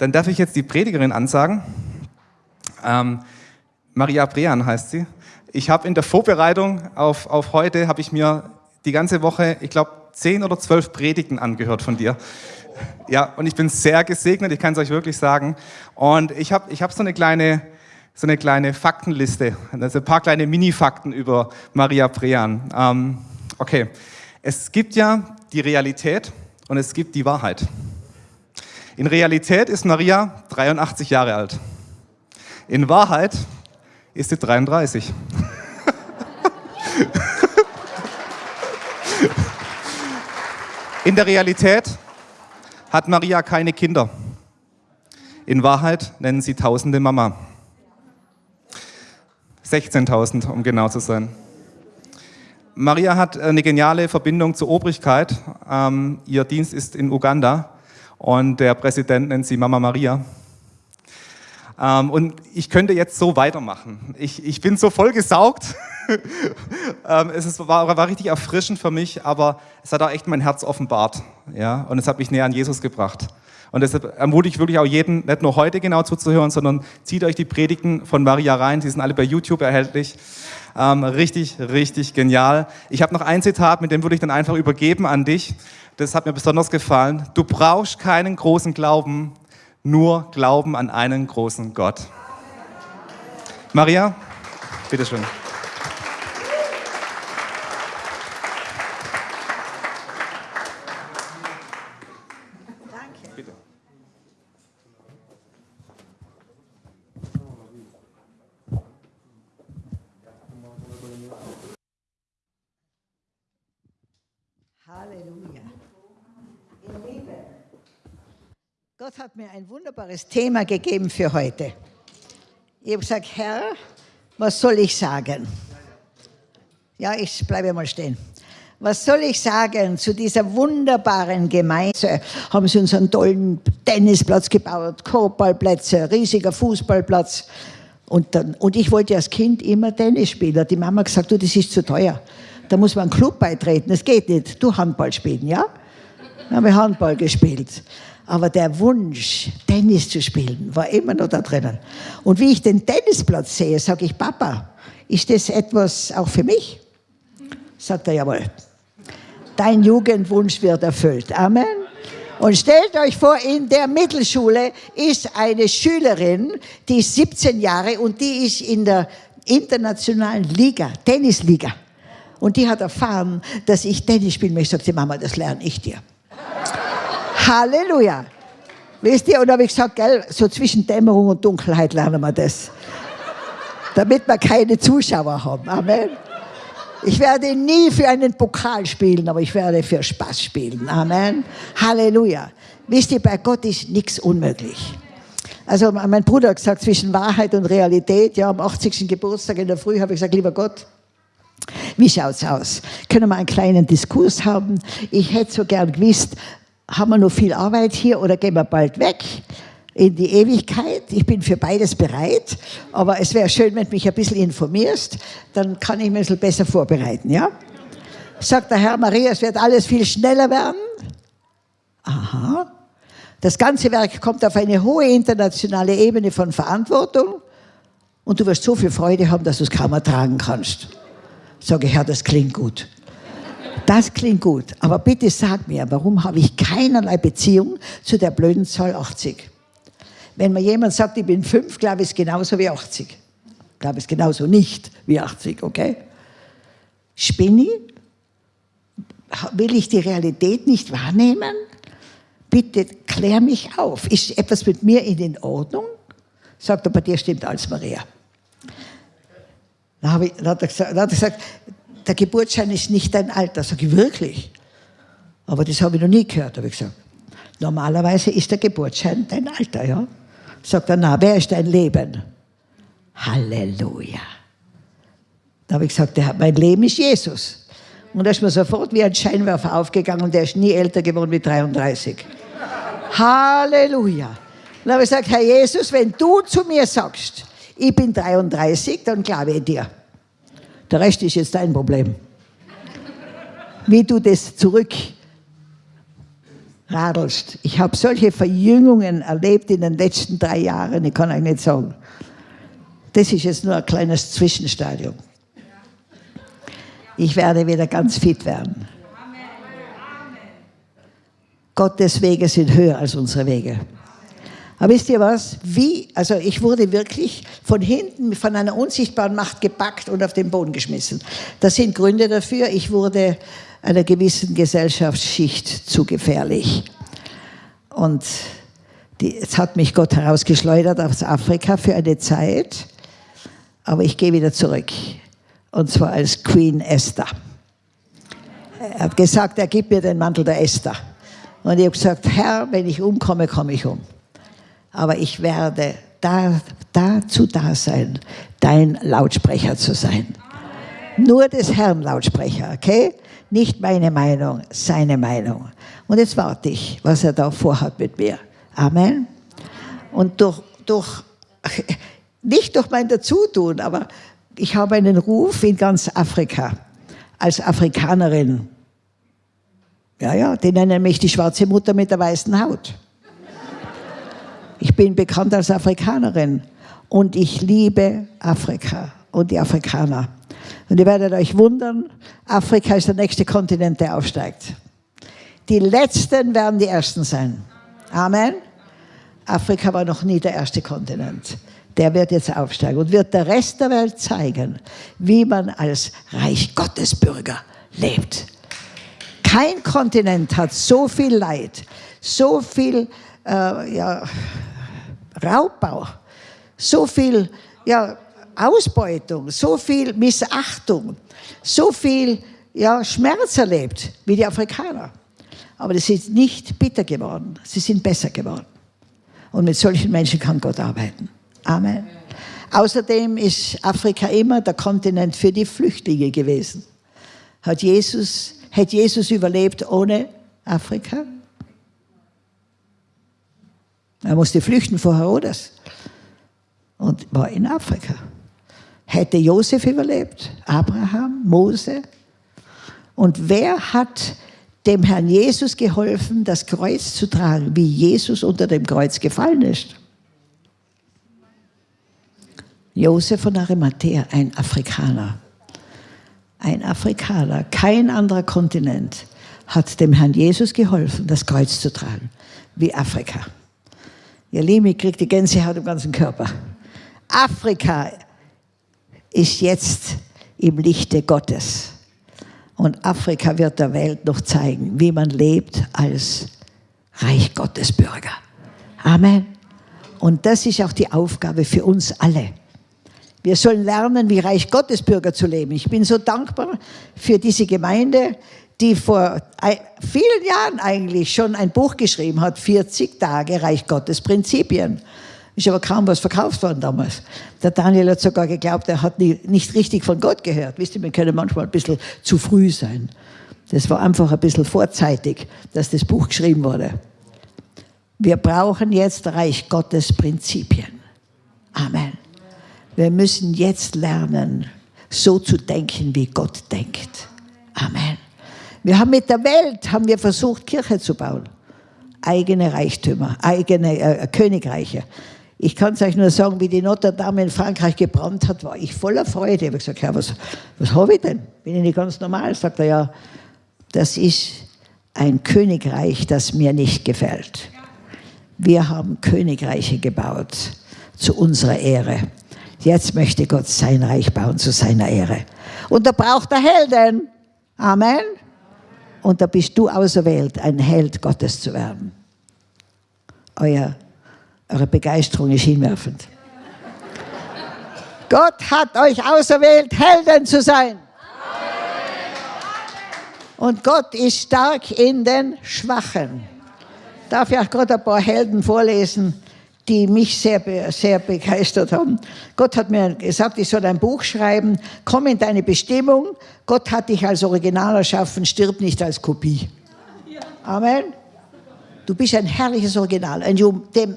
Dann darf ich jetzt die Predigerin ansagen. Ähm, Maria Brean heißt sie. Ich habe in der Vorbereitung auf, auf heute, habe ich mir die ganze Woche, ich glaube, zehn oder zwölf Predigten angehört von dir. Ja, und ich bin sehr gesegnet, ich kann es euch wirklich sagen. Und ich habe ich hab so eine kleine, so eine kleine Faktenliste, also ein paar kleine Mini-Fakten über Maria Brean. Ähm, okay, es gibt ja die Realität und es gibt die Wahrheit. In Realität ist Maria 83 Jahre alt. In Wahrheit ist sie 33. In der Realität hat Maria keine Kinder. In Wahrheit nennen sie Tausende Mama. 16.000, um genau zu sein. Maria hat eine geniale Verbindung zur Obrigkeit. Ähm, ihr Dienst ist in Uganda und der Präsident nennt sie Mama Maria. Ähm, und ich könnte jetzt so weitermachen. Ich, ich bin so voll gesaugt. ähm, es ist, war, war, richtig erfrischend für mich, aber es hat auch echt mein Herz offenbart. Ja? Und es hat mich näher an Jesus gebracht. Und deshalb ermutige ich wirklich auch jeden, nicht nur heute genau zuzuhören, sondern zieht euch die Predigten von Maria rein. Die sind alle bei YouTube erhältlich. Ähm, richtig, richtig genial. Ich habe noch ein Zitat, mit dem würde ich dann einfach übergeben an dich. Das hat mir besonders gefallen. Du brauchst keinen großen Glauben, nur Glauben an einen großen Gott. Maria, bitteschön. Danke. Gott hat mir ein wunderbares Thema gegeben für heute. Ich habe gesagt, Herr, was soll ich sagen? Ja, ich bleibe mal stehen. Was soll ich sagen zu dieser wunderbaren Gemeinde? Haben sie uns einen tollen Tennisplatz gebaut, Korbballplätze, riesiger Fußballplatz. Und, dann, und ich wollte als Kind immer Tennis spielen. Die Mama hat gesagt, du, das ist zu teuer. Da muss man einen Club beitreten. Das geht nicht. Du Handball spielen, ja? Dann haben wir Handball gespielt. Aber der Wunsch, Tennis zu spielen, war immer noch da drinnen. Und wie ich den Tennisplatz sehe, sage ich, Papa, ist das etwas auch für mich? Sagt er, jawohl. Dein Jugendwunsch wird erfüllt. Amen. Und stellt euch vor, in der Mittelschule ist eine Schülerin, die ist 17 Jahre und die ist in der internationalen Liga, Tennisliga. Und die hat erfahren, dass ich Tennis spielen möchte. Sagt sie, Mama, das lerne ich dir. Halleluja. Wisst ihr, und da habe ich gesagt, gell, so zwischen Dämmerung und Dunkelheit lernen wir das. Damit wir keine Zuschauer haben. Amen. Ich werde nie für einen Pokal spielen, aber ich werde für Spaß spielen. Amen. Halleluja. Wisst ihr, bei Gott ist nichts unmöglich. Also mein Bruder hat gesagt, zwischen Wahrheit und Realität, ja, am 80. Geburtstag in der Früh habe ich gesagt, lieber Gott, wie schaut's aus? Können wir einen kleinen Diskurs haben? Ich hätte so gern gewusst, haben wir noch viel Arbeit hier oder gehen wir bald weg in die Ewigkeit? Ich bin für beides bereit, aber es wäre schön, wenn du mich ein bisschen informierst, dann kann ich mich ein bisschen besser vorbereiten, ja? Sagt der Herr Maria, es wird alles viel schneller werden. Aha. Das ganze Werk kommt auf eine hohe internationale Ebene von Verantwortung und du wirst so viel Freude haben, dass du es kaum ertragen kannst. Sage ich, Herr, das klingt gut. Das klingt gut, aber bitte sag mir, warum habe ich keinerlei Beziehung zu der blöden Zahl 80? Wenn mir jemand sagt, ich bin fünf, glaube ich es genauso wie 80. Glaube es genauso nicht wie 80, okay? Spinni? Will ich die Realität nicht wahrnehmen? Bitte klär mich auf. Ist etwas mit mir in Ordnung? Sagt er, bei dir stimmt alles, Maria. Dann, ich, dann, hat er gesagt, dann hat er gesagt, der Geburtsschein ist nicht dein Alter. Sag ich, wirklich? Aber das habe ich noch nie gehört, habe ich gesagt. Normalerweise ist der Geburtsschein dein Alter, ja? Sagt er, na, wer ist dein Leben? Halleluja. Da habe ich gesagt, mein Leben ist Jesus. Und da ist mir sofort wie ein Scheinwerfer aufgegangen und der ist nie älter geworden wie 33. Halleluja. Dann habe ich gesagt, Herr Jesus, wenn du zu mir sagst, ich bin 33, dann glaube ich dir. Der Rest ist jetzt dein Problem. Wie du das zurück radelst. Ich habe solche Verjüngungen erlebt in den letzten drei Jahren, ich kann euch nicht sagen. Das ist jetzt nur ein kleines Zwischenstadium. Ich werde wieder ganz fit werden. Gottes Wege sind höher als unsere Wege. Aber wisst ihr was? Wie, also ich wurde wirklich von hinten von einer unsichtbaren Macht gepackt und auf den Boden geschmissen. Das sind Gründe dafür. Ich wurde einer gewissen Gesellschaftsschicht zu gefährlich. Und die, jetzt hat mich Gott herausgeschleudert aus Afrika für eine Zeit, aber ich gehe wieder zurück. Und zwar als Queen Esther. Er hat gesagt, er gibt mir den Mantel der Esther. Und ich habe gesagt, Herr, wenn ich umkomme, komme ich um. Aber ich werde da, dazu da sein, dein Lautsprecher zu sein. Nur des Herrn Lautsprecher, okay? Nicht meine Meinung, seine Meinung. Und jetzt warte ich, was er da vorhat mit mir. Amen. Und durch, durch, nicht durch mein Dazutun, aber ich habe einen Ruf in ganz Afrika als Afrikanerin. Ja, ja, die nennen mich die schwarze Mutter mit der weißen Haut. Ich bin bekannt als Afrikanerin und ich liebe Afrika und die Afrikaner. Und ihr werdet euch wundern, Afrika ist der nächste Kontinent, der aufsteigt. Die Letzten werden die Ersten sein. Amen. Afrika war noch nie der erste Kontinent. Der wird jetzt aufsteigen und wird der Rest der Welt zeigen, wie man als Reich Gottes Bürger lebt. Kein Kontinent hat so viel Leid, so viel äh, ja, Raubbau, so viel ja, Ausbeutung, so viel Missachtung, so viel ja, Schmerz erlebt wie die Afrikaner. Aber sie sind nicht bitter geworden, sie sind besser geworden. Und mit solchen Menschen kann Gott arbeiten. Amen. Außerdem ist Afrika immer der Kontinent für die Flüchtlinge gewesen. Hat Jesus, hätte Jesus überlebt ohne Afrika? Er musste flüchten vor Herodes und war in Afrika. Hätte Josef überlebt, Abraham, Mose. Und wer hat dem Herrn Jesus geholfen, das Kreuz zu tragen, wie Jesus unter dem Kreuz gefallen ist? Josef von Arimathea, ein Afrikaner. Ein Afrikaner, kein anderer Kontinent hat dem Herrn Jesus geholfen, das Kreuz zu tragen, wie Afrika. Ich kriege die Gänsehaut im ganzen Körper. Afrika ist jetzt im Lichte Gottes. Und Afrika wird der Welt noch zeigen, wie man lebt als Reich Gottes Bürger. Amen. Und das ist auch die Aufgabe für uns alle. Wir sollen lernen, wie Reich Gottes Bürger zu leben. Ich bin so dankbar für diese Gemeinde, die vor vielen Jahren eigentlich schon ein Buch geschrieben hat, 40 Tage Reich Gottes Prinzipien. Ist aber kaum was verkauft worden damals. Der Daniel hat sogar geglaubt, er hat nie, nicht richtig von Gott gehört. Wisst ihr, wir können manchmal ein bisschen zu früh sein. Das war einfach ein bisschen vorzeitig, dass das Buch geschrieben wurde. Wir brauchen jetzt Reich Gottes Prinzipien. Amen. Wir müssen jetzt lernen, so zu denken, wie Gott denkt. Amen. Wir haben mit der Welt haben wir versucht, Kirche zu bauen. Eigene Reichtümer, eigene äh, Königreiche. Ich kann es euch nur sagen, wie die Notre Dame in Frankreich gebrannt hat, war ich voller Freude. Ich habe gesagt, ja, was, was habe ich denn? Bin ich nicht ganz normal? Sagt er, ja, das ist ein Königreich, das mir nicht gefällt. Wir haben Königreiche gebaut zu unserer Ehre. Jetzt möchte Gott sein Reich bauen zu seiner Ehre. Und da braucht er Helden. Amen. Und da bist du auserwählt, ein Held Gottes zu werden. Euer, eure Begeisterung ist hinwerfend. Gott hat euch auserwählt, Helden zu sein. Und Gott ist stark in den Schwachen. Darf ich auch Gott ein paar Helden vorlesen, die mich sehr, sehr begeistert haben. Gott hat mir gesagt, ich soll ein Buch schreiben, komm in deine Bestimmung. Gott hat dich als Original erschaffen, stirb nicht als Kopie. Amen. Du bist ein herrliches Original. Und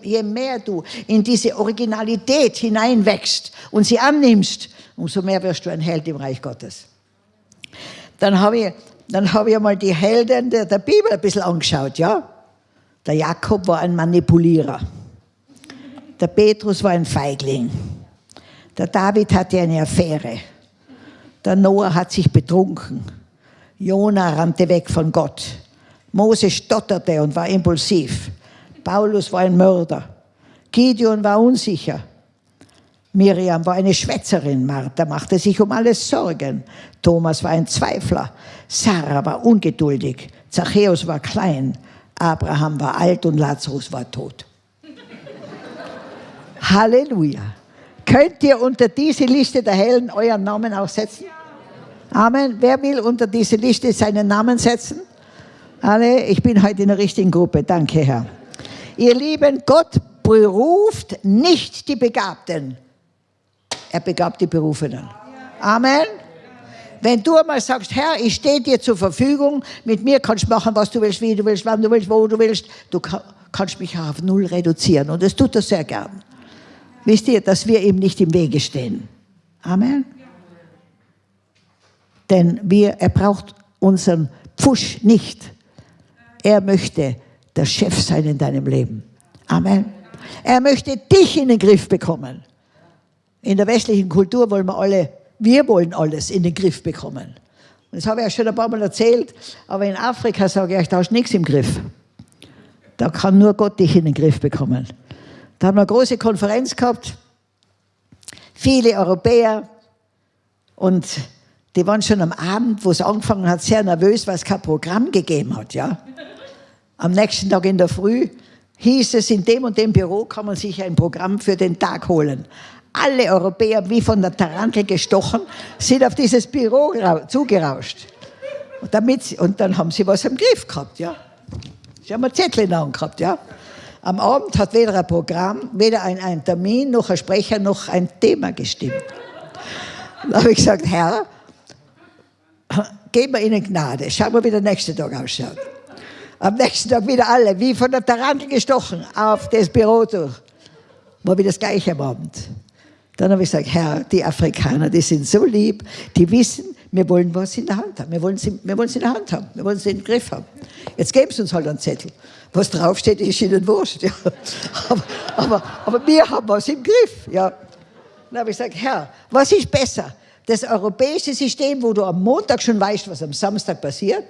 je mehr du in diese Originalität hineinwächst und sie annimmst, umso mehr wirst du ein Held im Reich Gottes. Dann habe ich, dann ich mal die Helden der, der Bibel ein bisschen angeschaut, ja. Der Jakob war ein Manipulierer. Der Petrus war ein Feigling. Der David hatte eine Affäre. Der Noah hat sich betrunken. Jona rannte weg von Gott. Mose stotterte und war impulsiv. Paulus war ein Mörder. Gideon war unsicher. Miriam war eine Schwätzerin. Martha machte sich um alles Sorgen. Thomas war ein Zweifler. Sarah war ungeduldig. Zachäus war klein. Abraham war alt und Lazarus war tot. Halleluja. Könnt ihr unter diese Liste der Hellen euren Namen auch setzen? Amen. Wer will unter diese Liste seinen Namen setzen? Alle, ich bin heute in der richtigen Gruppe. Danke, Herr. Ihr Lieben, Gott beruft nicht die Begabten. Er begabt die Berufenen. Amen. Wenn du einmal sagst, Herr, ich stehe dir zur Verfügung, mit mir kannst du machen, was du willst, wie du willst, wann du willst, wo du willst, du kannst mich auf null reduzieren. Und das tut er sehr gern. Wisst ihr, dass wir ihm nicht im Wege stehen. Amen. Denn wir, er braucht unseren Pfusch nicht. Er möchte der Chef sein in deinem Leben. Amen. Er möchte dich in den Griff bekommen. In der westlichen Kultur wollen wir alle, wir wollen alles in den Griff bekommen. Und das habe ich ja schon ein paar Mal erzählt, aber in Afrika sage ich da hast du nichts im Griff. Da kann nur Gott dich in den Griff bekommen. Da haben wir eine große Konferenz gehabt, viele Europäer und die waren schon am Abend, wo es angefangen hat, sehr nervös, weil es kein Programm gegeben hat. Ja? Am nächsten Tag in der Früh hieß es, in dem und dem Büro kann man sich ein Programm für den Tag holen. Alle Europäer, wie von der Tarantel gestochen, sind auf dieses Büro zugerauscht. Und, damit, und dann haben sie was im Griff gehabt. Ja? Sie haben einen Zettel in der Hand gehabt. Ja? Am Abend hat weder ein Programm, weder ein, ein Termin, noch ein Sprecher, noch ein Thema gestimmt. Da habe ich gesagt, Herr, geben wir ihnen Gnade. Schauen wir, wie der nächste Tag ausschaut. Am nächsten Tag wieder alle, wie von der Tarantel gestochen, auf das Büro durch. War wieder das Gleiche am Abend. Dann habe ich gesagt, Herr, die Afrikaner, die sind so lieb, die wissen, wir wollen was in der Hand haben. Wir wollen sie, wir wollen sie in der Hand haben. Wir wollen sie im Griff haben. Jetzt geben sie uns halt einen Zettel. Was draufsteht, ist ihnen wurscht. Ja. Aber, aber, aber wir haben was im Griff. Ja. Dann habe ich gesagt, Herr, was ist besser? das europäische System, wo du am Montag schon weißt, was am Samstag passiert,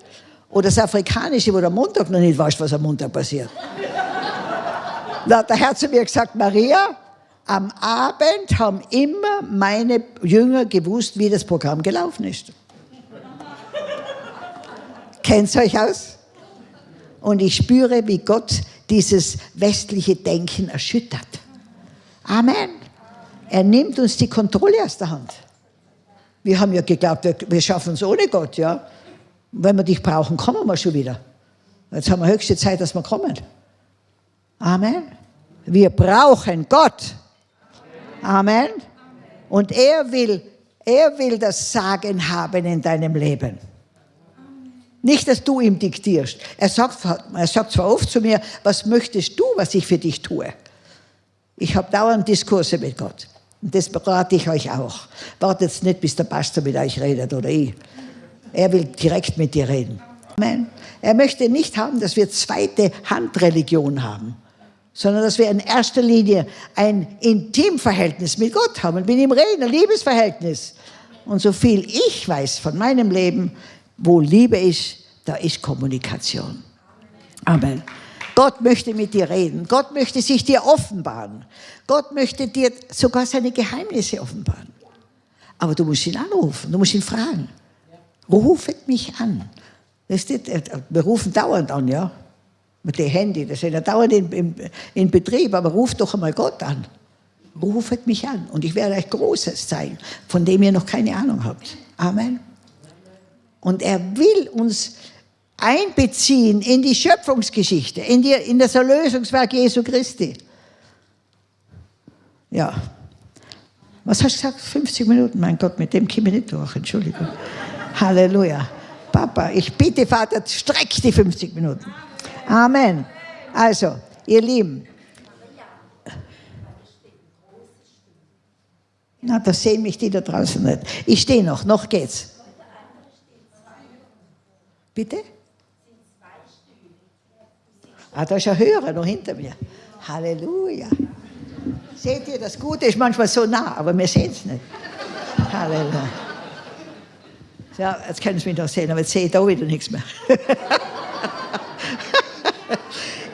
oder das afrikanische, wo du am Montag noch nicht weißt, was am Montag passiert. da hat der Herr zu mir gesagt, Maria, am Abend haben immer meine Jünger gewusst, wie das Programm gelaufen ist. Kennt euch aus? Und ich spüre, wie Gott dieses westliche Denken erschüttert. Amen. Er nimmt uns die Kontrolle aus der Hand. Wir haben ja geglaubt, wir, schaffen es ohne Gott, ja. Wenn wir dich brauchen, kommen wir schon wieder. Jetzt haben wir höchste Zeit, dass wir kommen. Amen. Wir brauchen Gott. Amen. Und er will, er will das Sagen haben in deinem Leben. Nicht, dass du ihm diktierst. Er sagt, er sagt zwar oft zu mir, was möchtest du, was ich für dich tue? Ich habe dauernd Diskurse mit Gott. Und das berate ich euch auch. Wartet nicht, bis der Pastor mit euch redet oder ich. Er will direkt mit dir reden. Amen. Er möchte nicht haben, dass wir zweite Handreligion haben, sondern dass wir in erster Linie ein Intimverhältnis mit Gott haben, mit ihm reden, ein Liebesverhältnis. Und so viel ich weiß von meinem Leben, wo Liebe ist, da ist Kommunikation. Amen. Gott möchte mit dir reden. Gott möchte sich dir offenbaren. Gott möchte dir sogar seine Geheimnisse offenbaren. Aber du musst ihn anrufen, du musst ihn fragen. Rufet mich an. Das ist, wir rufen dauernd an, ja. Mit dem Handy, das ist ja dauernd in, in, in Betrieb, aber ruft doch einmal Gott an. Rufet mich an und ich werde euch Großes zeigen, von dem ihr noch keine Ahnung habt. Amen. Und er will uns einbeziehen in die Schöpfungsgeschichte, in, die, in das Erlösungswerk Jesu Christi. Ja. Was hast du gesagt? 50 Minuten? Mein Gott, mit dem komme ich nicht durch. Entschuldigung. Halleluja. Papa, ich bitte, Vater, streck die 50 Minuten. Amen. Also, ihr Lieben. Na, da sehen mich die da draußen nicht. Ich stehe noch, noch geht's. Bitte? Ah, da ist ein Hörer noch hinter mir. Halleluja. Seht ihr, das Gute ist manchmal so nah, aber wir sehen es nicht. Halleluja. Ja, jetzt können Sie mich noch sehen, aber jetzt sehe ich da wieder nichts mehr.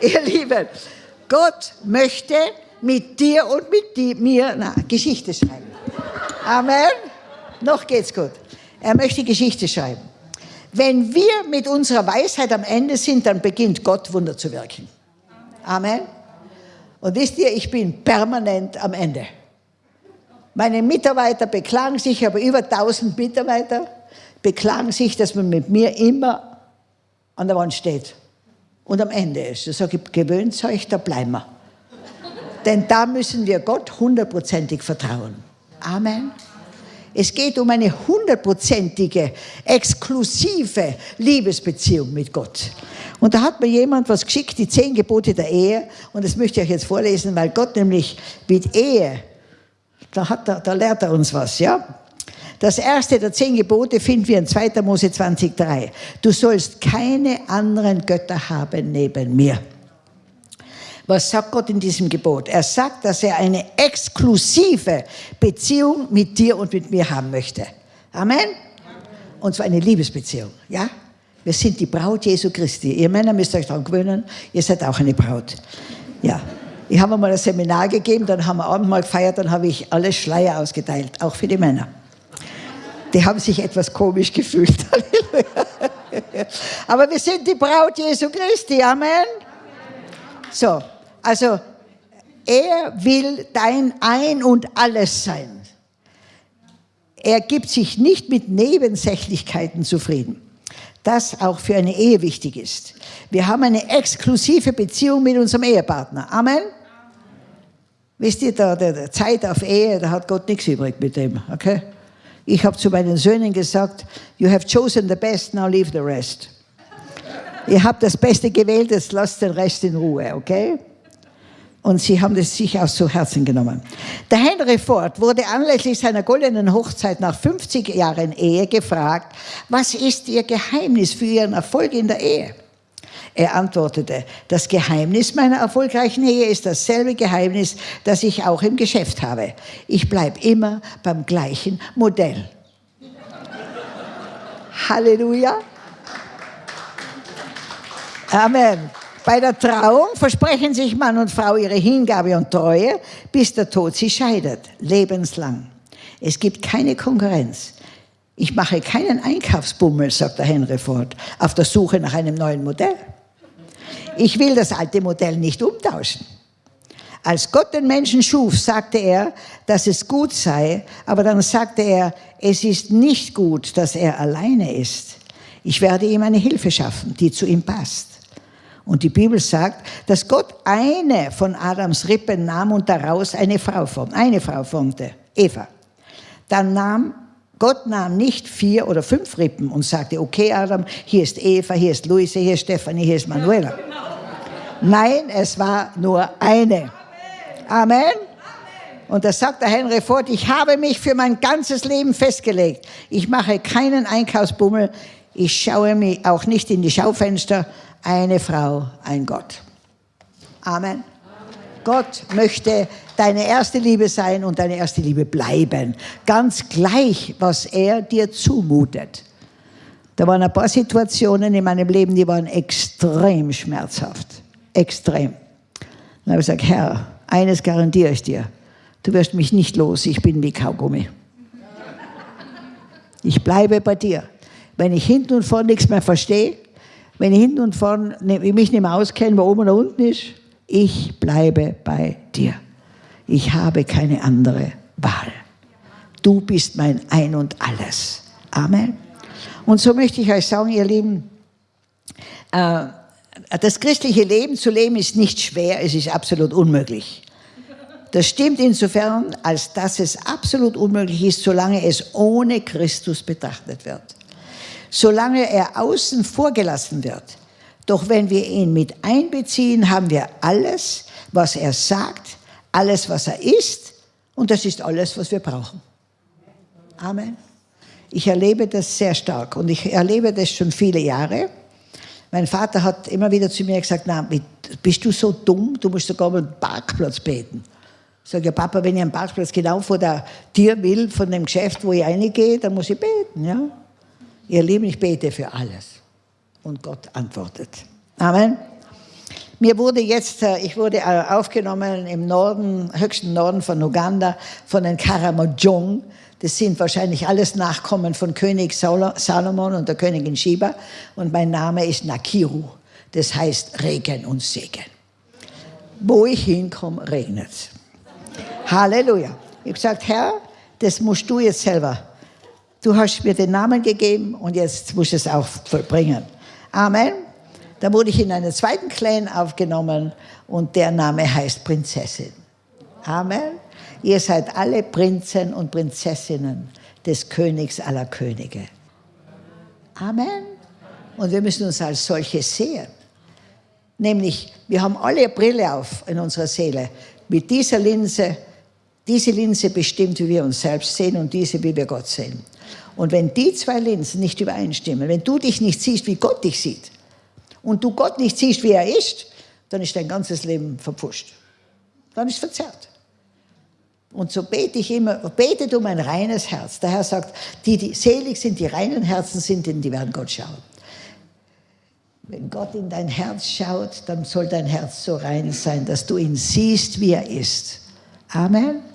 ihr Lieben, Gott möchte mit dir und mit mir na, Geschichte schreiben. Amen. Noch geht's gut. Er möchte Geschichte schreiben. Wenn wir mit unserer Weisheit am Ende sind, dann beginnt Gott Wunder zu wirken. Amen. Und wisst ihr, ich bin permanent am Ende. Meine Mitarbeiter beklagen sich, ich habe über 1000 Mitarbeiter, beklagen sich, dass man mit mir immer an der Wand steht und am Ende ist. Ich sage, gewöhnt euch, da bleiben wir. Denn da müssen wir Gott hundertprozentig vertrauen. Amen. Es geht um eine hundertprozentige, exklusive Liebesbeziehung mit Gott. Und da hat mir jemand was geschickt, die zehn Gebote der Ehe. Und das möchte ich euch jetzt vorlesen, weil Gott nämlich mit Ehe, da, hat er, da lehrt er uns was, ja? Das erste der zehn Gebote finden wir in 2. Mose 20,3. Du sollst keine anderen Götter haben neben mir. Was sagt Gott in diesem Gebot? Er sagt, dass er eine exklusive Beziehung mit dir und mit mir haben möchte. Amen? Und zwar eine Liebesbeziehung, ja? Wir sind die Braut Jesu Christi. Ihr Männer müsst euch daran gewöhnen, ihr seid auch eine Braut. Ja. Ich habe mal ein Seminar gegeben, dann haben wir Abendmahl gefeiert, dann habe ich alle Schleier ausgeteilt, auch für die Männer. Die haben sich etwas komisch gefühlt. Aber wir sind die Braut Jesu Christi. Amen. So, also, er will dein Ein und Alles sein. Er gibt sich nicht mit Nebensächlichkeiten zufrieden. Das auch für eine Ehe wichtig ist. Wir haben eine exklusive Beziehung mit unserem Ehepartner. Amen. Wisst ihr, da, der, der Zeit auf Ehe, da hat Gott nichts übrig mit dem. Okay? Ich habe zu meinen Söhnen gesagt, you have chosen the best, now leave the rest. Ihr habt das Beste gewählt, jetzt lasst den Rest in Ruhe, okay? Und sie haben das sich auch zu Herzen genommen. Der Henry Ford wurde anlässlich seiner goldenen Hochzeit nach 50 Jahren Ehe gefragt, was ist ihr Geheimnis für ihren Erfolg in der Ehe? Er antwortete, das Geheimnis meiner erfolgreichen Ehe ist dasselbe Geheimnis, das ich auch im Geschäft habe. Ich bleibe immer beim gleichen Modell. Halleluja. Amen. Bei der Trauung versprechen sich Mann und Frau ihre Hingabe und Treue, bis der Tod sie scheidet, lebenslang. Es gibt keine Konkurrenz. Ich mache keinen Einkaufsbummel, sagt der Henry Ford, auf der Suche nach einem neuen Modell. Ich will das alte Modell nicht umtauschen. Als Gott den Menschen schuf, sagte er, dass es gut sei, aber dann sagte er, es ist nicht gut, dass er alleine ist. Ich werde ihm eine Hilfe schaffen, die zu ihm passt. Und die Bibel sagt, dass Gott eine von Adams Rippen nahm und daraus eine Frau formte, eine Frau formte, Eva. Dann nahm Gott nahm nicht vier oder fünf Rippen und sagte, okay Adam, hier ist Eva, hier ist Luise, hier ist Stefanie, hier ist Manuela. Nein, es war nur eine. Amen. Und da sagt der Henry Ford, ich habe mich für mein ganzes Leben festgelegt. Ich mache keinen Einkaufsbummel. Ich schaue mich auch nicht in die Schaufenster, eine Frau, ein Gott. Amen. Gott möchte deine erste Liebe sein und deine erste Liebe bleiben. Ganz gleich, was er dir zumutet. Da waren ein paar Situationen in meinem Leben, die waren extrem schmerzhaft. Extrem. Dann habe ich gesagt, Herr, eines garantiere ich dir. Du wirst mich nicht los, ich bin wie Kaugummi. Ich bleibe bei dir. Wenn ich hinten und vorne nichts mehr verstehe, wenn ich hinten und vorne ne, mich nicht mehr auskenne, wo oben oder unten ist, ich bleibe bei dir. Ich habe keine andere Wahl. Du bist mein Ein und Alles. Amen. Und so möchte ich euch sagen, ihr Lieben, äh, das christliche Leben zu leben ist nicht schwer, es ist absolut unmöglich. Das stimmt insofern, als dass es absolut unmöglich ist, solange es ohne Christus betrachtet wird solange er außen vor gelassen wird. Doch wenn wir ihn mit einbeziehen, haben wir alles, was er sagt, alles, was er ist, und das ist alles, was wir brauchen. Amen. Ich erlebe das sehr stark und ich erlebe das schon viele Jahre, Mein Vater hat immer wieder zu mir gesagt, na, bist du so dumm, du musst sogar mal einen Parkplatz beten. Ich sage, ja Papa, wenn ich einen Parkplatz genau vor der Tür will, von dem Geschäft, wo ich reingehe, dann muss ich beten. Ja? Ihr Lieben, ich bete für alles. Und Gott antwortet. Amen. Mir wurde jetzt, äh, ich wurde äh, aufgenommen im Norden, höchsten Norden von Uganda, von den Karamojong. Das sind wahrscheinlich alles Nachkommen von König Salomon und der Königin Sheba. Und mein Name ist Nakiru. Das heißt Regen und Segen. Wo ich hinkomme, regnet es. Halleluja. Ich habe gesagt, Herr, das musst du jetzt selber. Du hast mir den Namen gegeben und jetzt musst du es auch vollbringen. Amen. Da wurde ich in einen zweiten Clan aufgenommen und der Name heißt Prinzessin. Amen. Ihr seid alle Prinzen und Prinzessinnen des Königs aller Könige. Amen. Und wir müssen uns als solche sehen. Nämlich, wir haben alle Brille auf in unserer Seele. Mit dieser Linse, diese Linse bestimmt, wie wir uns selbst sehen und diese, wie wir Gott sehen. Und wenn die zwei Linsen nicht übereinstimmen, wenn du dich nicht siehst, wie Gott dich sieht, und du Gott nicht siehst, wie er ist, dann ist dein ganzes Leben verpfuscht. Dann ist es verzerrt. Und so bete ich immer, betet um ein reines Herz. Der Herr sagt, die, die selig sind, die reinen Herzen sind, denn die werden Gott schauen. Wenn Gott in dein Herz schaut, dann soll dein Herz so rein sein, dass du ihn siehst, wie er ist. Amen.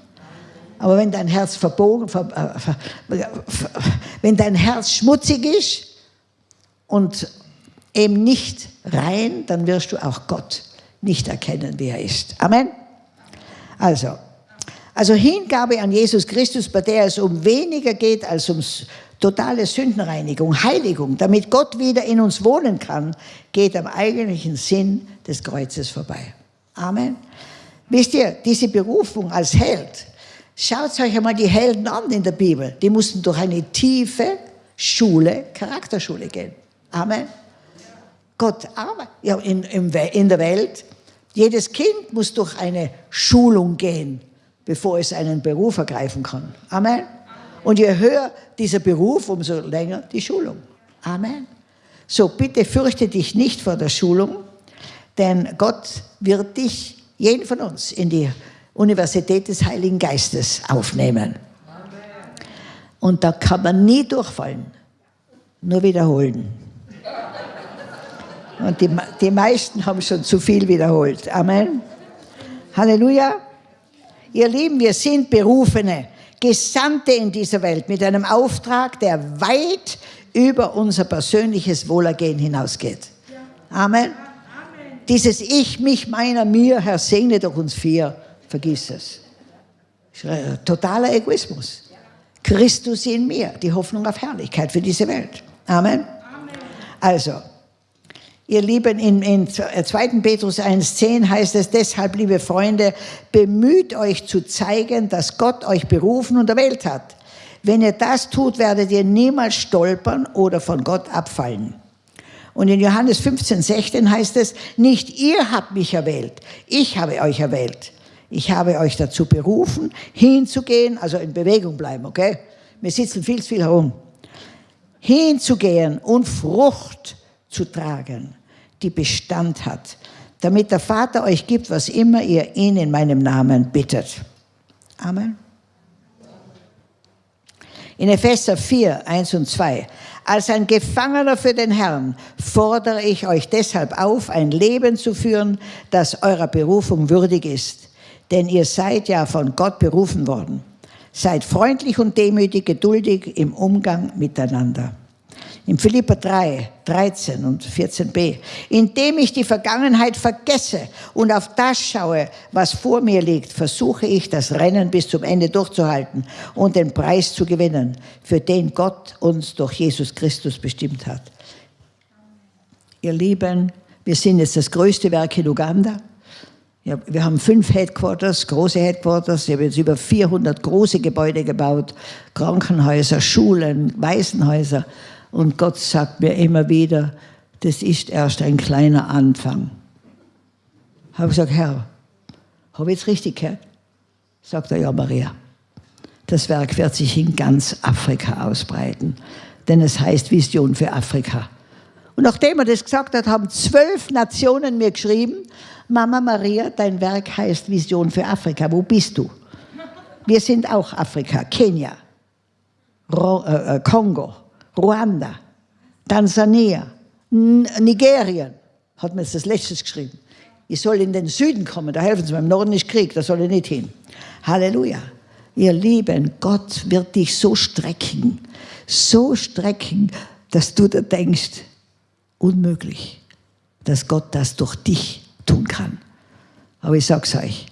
Aber wenn dein Herz verbogen, äh, wenn dein Herz schmutzig ist und eben nicht rein, dann wirst du auch Gott nicht erkennen, wie er ist. Amen. Also, also Hingabe an Jesus Christus, bei der es um weniger geht als um totale Sündenreinigung, Heiligung, damit Gott wieder in uns wohnen kann, geht am eigentlichen Sinn des Kreuzes vorbei. Amen. Wisst ihr, diese Berufung als Held, schaut euch einmal die Helden an in der Bibel. Die mussten durch eine tiefe Schule, Charakterschule gehen. Amen. Gott arbeitet ja, in, in der Welt. Jedes Kind muss durch eine Schulung gehen bevor es einen Beruf ergreifen kann. Amen. Und je höher dieser Beruf, umso länger die Schulung. Amen. So bitte fürchte dich nicht vor der Schulung, denn Gott wird dich, jeden von uns, in die Universität des Heiligen Geistes aufnehmen. Und da kann man nie durchfallen, nur wiederholen. Und die, die meisten haben schon zu viel wiederholt. Amen. Halleluja. Ihr Lieben, wir sind Berufene, Gesandte in dieser Welt mit einem Auftrag, der weit über unser persönliches Wohlergehen hinausgeht. Amen. Dieses Ich, mich, meiner, mir, Herr, segne doch uns vier, vergiss es. Totaler Egoismus. Christus in mir, die Hoffnung auf Herrlichkeit für diese Welt. Amen. Also, Ihr Lieben, in, in 2. Äh, Petrus 1,10 heißt es deshalb, liebe Freunde, bemüht euch zu zeigen, dass Gott euch berufen und erwählt hat. Wenn ihr das tut, werdet ihr niemals stolpern oder von Gott abfallen. Und in Johannes 15, 16 heißt es, nicht ihr habt mich erwählt, ich habe euch erwählt. Ich habe euch dazu berufen, hinzugehen, also in Bewegung bleiben, okay? Wir sitzen viel zu viel herum. Hinzugehen und Frucht zu tragen, die Bestand hat, damit der Vater euch gibt, was immer ihr ihn in meinem Namen bittet. Amen. In Epheser 4, 1 und 2. Als ein Gefangener für den Herrn fordere ich euch deshalb auf, ein Leben zu führen, das eurer Berufung würdig ist. Denn ihr seid ja von Gott berufen worden. Seid freundlich und demütig, geduldig im Umgang miteinander. In Philippa 3, 13 und 14b. Indem ich die Vergangenheit vergesse und auf das schaue, was vor mir liegt, versuche ich, das Rennen bis zum Ende durchzuhalten und den Preis zu gewinnen, für den Gott uns durch Jesus Christus bestimmt hat. Ihr Lieben, wir sind jetzt das größte Werk in Uganda. Ja, wir haben fünf Headquarters, große Headquarters. Ich habe jetzt über 400 große Gebäude gebaut, Krankenhäuser, Schulen, Waisenhäuser. Und Gott sagt mir immer wieder, das ist erst ein kleiner Anfang. Habe ich gesagt, Herr, habe ich jetzt richtig gehört? Sagt er, ja, Maria. Das Werk wird sich in ganz Afrika ausbreiten, denn es heißt Vision für Afrika. Und nachdem er das gesagt hat, haben zwölf Nationen mir geschrieben, Mama Maria, dein Werk heißt Vision für Afrika. Wo bist du? Wir sind auch Afrika. Kenia, Ro äh, äh Kongo, Ruanda, Tansania, N Nigerien, hat mir jetzt das letztes geschrieben. Ich soll in den Süden kommen, da helfen sie mir. Im Norden ist Krieg, da soll ich nicht hin. Halleluja. Ihr Lieben, Gott wird dich so strecken, so strecken, dass du da denkst, unmöglich, dass Gott das durch dich tun kann. Aber ich sage es euch,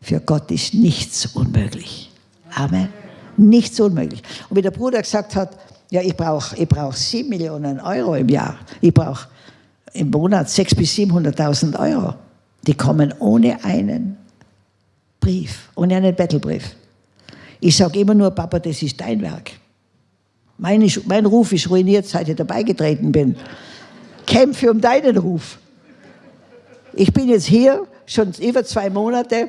für Gott ist nichts unmöglich. Amen. Nichts unmöglich. Und wie der Bruder gesagt hat, ja, ich brauche ich brauch 7 Millionen Euro im Jahr. Ich brauche im Monat 600.000 bis 700.000 Euro. Die kommen ohne einen Brief, ohne einen Bettelbrief. Ich sage immer nur, Papa, das ist dein Werk. Mein, mein Ruf ist ruiniert, seit ich dabei getreten bin. Kämpfe um deinen Ruf. Ich bin jetzt hier schon über zwei Monate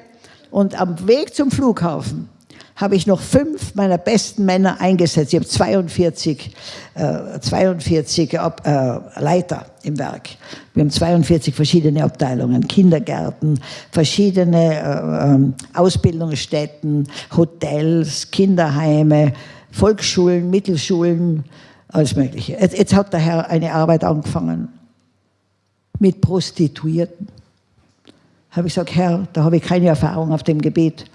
und am Weg zum Flughafen habe ich noch fünf meiner besten Männer eingesetzt. Ich habe 42, äh, 42 Ab, äh, Leiter im Werk. Wir haben 42 verschiedene Abteilungen, Kindergärten, verschiedene äh, ähm, Ausbildungsstätten, Hotels, Kinderheime, Volksschulen, Mittelschulen, alles Mögliche. Jetzt, jetzt hat der Herr eine Arbeit angefangen mit Prostituierten. Habe ich gesagt, Herr, da habe ich keine Erfahrung auf dem Gebiet.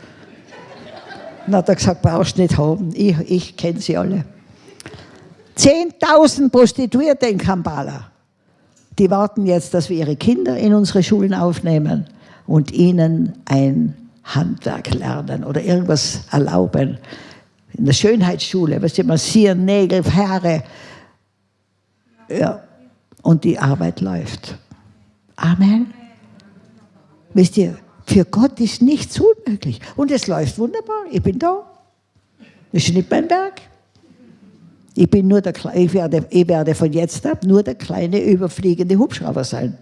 Dann hat er gesagt, brauchst du nicht haben, ich, ich kenne sie alle. 10.000 Prostituierte in Kampala. Die warten jetzt, dass wir ihre Kinder in unsere Schulen aufnehmen und ihnen ein Handwerk lernen oder irgendwas erlauben. In der Schönheitsschule, was sie massieren, Nägel, Haare. Ja. Und die Arbeit läuft. Amen. Wisst ihr, für Gott ist nichts unmöglich. Und es läuft wunderbar. Ich bin da. Das ist nicht mein Berg. Ich, bin nur der, ich, werde, ich werde von jetzt ab nur der kleine überfliegende Hubschrauber sein.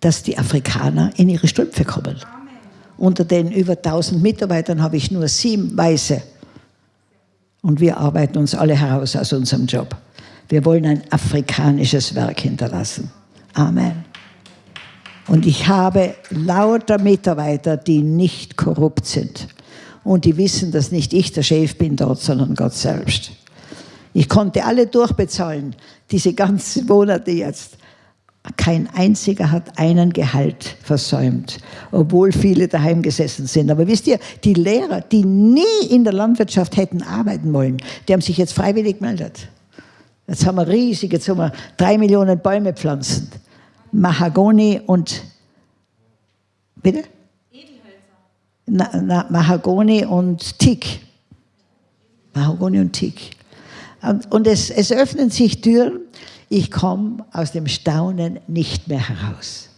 Dass die Afrikaner in ihre Strümpfe kommen. Unter den über 1000 Mitarbeitern habe ich nur sieben Weiße. Und wir arbeiten uns alle heraus aus unserem Job. Wir wollen ein afrikanisches Werk hinterlassen. Amen. Und ich habe lauter Mitarbeiter, die nicht korrupt sind. Und die wissen, dass nicht ich der Chef bin dort, sondern Gott selbst. Ich konnte alle durchbezahlen, diese ganzen Monate jetzt. Kein einziger hat einen Gehalt versäumt, obwohl viele daheim gesessen sind. Aber wisst ihr, die Lehrer, die nie in der Landwirtschaft hätten arbeiten wollen, die haben sich jetzt freiwillig gemeldet. Jetzt haben wir riesig, jetzt haben wir drei Millionen Bäume pflanzen. Mahagoni und, bitte? Na, na, Mahagoni und Tick. Mahagoni und Tick. Und, und es, es öffnen sich Türen. Ich komme aus dem Staunen nicht mehr heraus.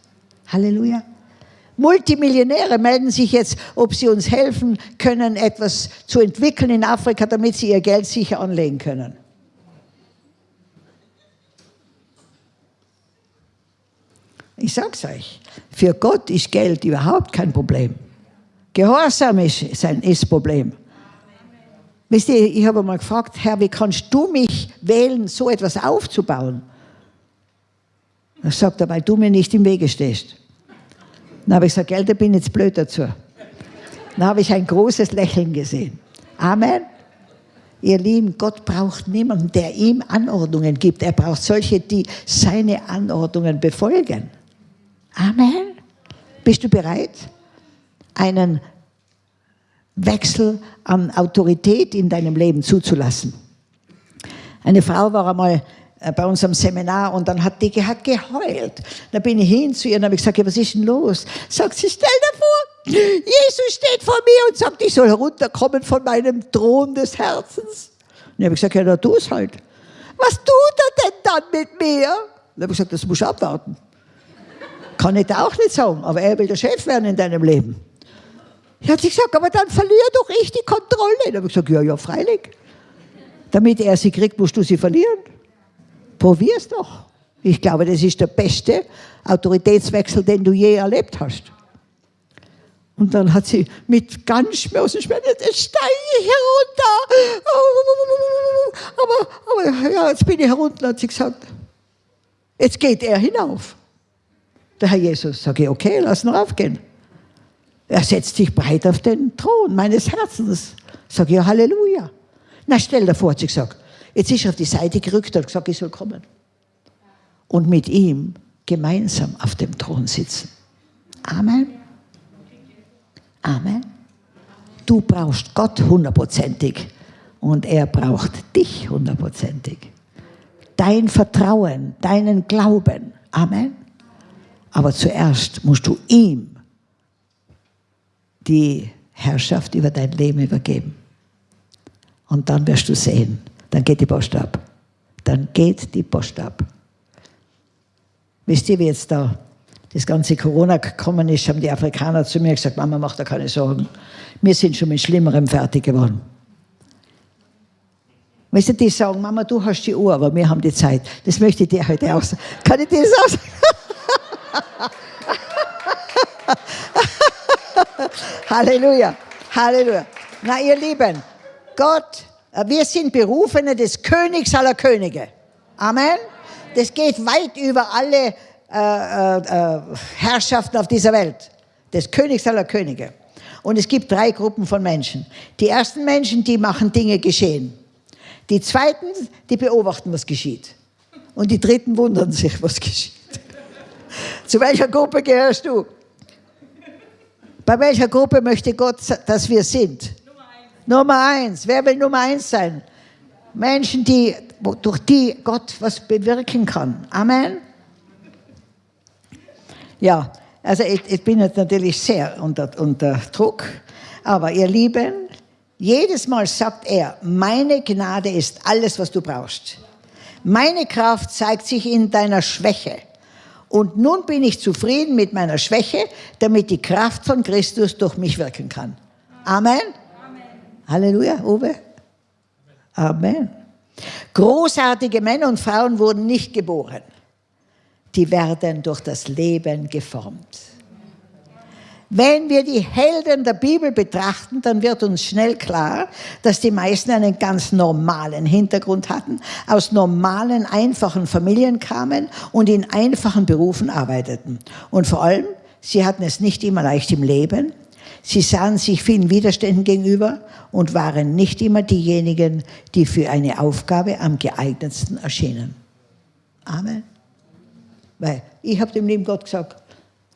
Halleluja. Multimillionäre melden sich jetzt, ob sie uns helfen können, etwas zu entwickeln in Afrika, damit sie ihr Geld sicher anlegen können. Ich sag's euch, für Gott ist Geld überhaupt kein Problem. Gehorsam ist sein ist Problem. Wisst ihr, ich habe mal gefragt, Herr, wie kannst du mich wählen, so etwas aufzubauen? Er sagt er, weil du mir nicht im Wege stehst. Dann habe ich gesagt, Geld, da bin ich jetzt blöd dazu. Dann habe ich ein großes Lächeln gesehen. Amen. Ihr Lieben, Gott braucht niemanden, der ihm Anordnungen gibt. Er braucht solche, die seine Anordnungen befolgen. Amen. Bist du bereit, einen Wechsel an Autorität in deinem Leben zuzulassen? Eine Frau war einmal äh, bei unserem Seminar und dann hat die hat geheult. Da bin ich hin zu ihr und habe gesagt, ja, was ist denn los? Sagt sie, stell dir vor, Jesus steht vor mir und sagt, ich soll herunterkommen von meinem Thron des Herzens. Und ich habe gesagt, ja, na tu es halt. Was tut er denn dann mit mir? Und habe ich gesagt, das muss ich abwarten. Kann ich da auch nicht sagen, aber er will der Chef werden in deinem Leben. Ich hat sie gesagt, aber dann verliere doch ich die Kontrolle. Da habe ich gesagt, ja, ja, freilich. Damit er sie kriegt, musst du sie verlieren. Probier's doch. Ich glaube, das ist der beste Autoritätswechsel, den du je erlebt hast. Und dann hat sie mit ganz schmerzen Schmerzen, jetzt steige ich herunter. Aber, aber ja, jetzt bin ich herunter, hat sie gesagt. Jetzt geht er hinauf. Der Herr Jesus, sage ich, okay, lass ihn raufgehen. Er setzt sich breit auf den Thron meines Herzens. Sage ich, ja, Halleluja. Na, stell dir vor, hat sie gesagt. Jetzt ist er auf die Seite gerückt und gesagt, ich soll kommen. Und mit ihm gemeinsam auf dem Thron sitzen. Amen. Amen. Du brauchst Gott hundertprozentig und er braucht dich hundertprozentig. Dein Vertrauen, deinen Glauben. Amen. Aber zuerst musst du ihm die Herrschaft über dein Leben übergeben. Und dann wirst du sehen, dann geht die Post ab. Dann geht die Post ab. Wisst ihr, wie jetzt da das ganze Corona gekommen ist, haben die Afrikaner zu mir gesagt, Mama, mach da keine Sorgen. Wir sind schon mit Schlimmerem fertig geworden. Weißt du, die sagen, Mama, du hast die Uhr, aber wir haben die Zeit. Das möchte ich dir heute auch sagen. Kann ich dir das auch sagen? Halleluja, Halleluja. Na, ihr Lieben, Gott, äh, wir sind Berufene des Königs aller Könige. Amen. Das geht weit über alle äh, äh, Herrschaften auf dieser Welt. Des Königs aller Könige. Und es gibt drei Gruppen von Menschen. Die ersten Menschen, die machen Dinge geschehen. Die zweiten, die beobachten, was geschieht. Und die dritten wundern sich, was geschieht. Zu welcher Gruppe gehörst du? Bei welcher Gruppe möchte Gott, dass wir sind? Nummer eins. Nummer eins. Wer will Nummer eins sein? Menschen, die, durch die Gott was bewirken kann. Amen. Ja, also ich, ich bin jetzt natürlich sehr unter, unter Druck, aber ihr Lieben, jedes Mal sagt er, meine Gnade ist alles, was du brauchst. Meine Kraft zeigt sich in deiner Schwäche. Und nun bin ich zufrieden mit meiner Schwäche, damit die Kraft von Christus durch mich wirken kann. Amen. Amen. Halleluja, Uwe. Amen. Großartige Männer und Frauen wurden nicht geboren. Die werden durch das Leben geformt. Wenn wir die Helden der Bibel betrachten, dann wird uns schnell klar, dass die meisten einen ganz normalen Hintergrund hatten, aus normalen, einfachen Familien kamen und in einfachen Berufen arbeiteten. Und vor allem, sie hatten es nicht immer leicht im Leben. Sie sahen sich vielen Widerständen gegenüber und waren nicht immer diejenigen, die für eine Aufgabe am geeignetsten erschienen. Amen. Weil ich habe dem lieben Gott gesagt,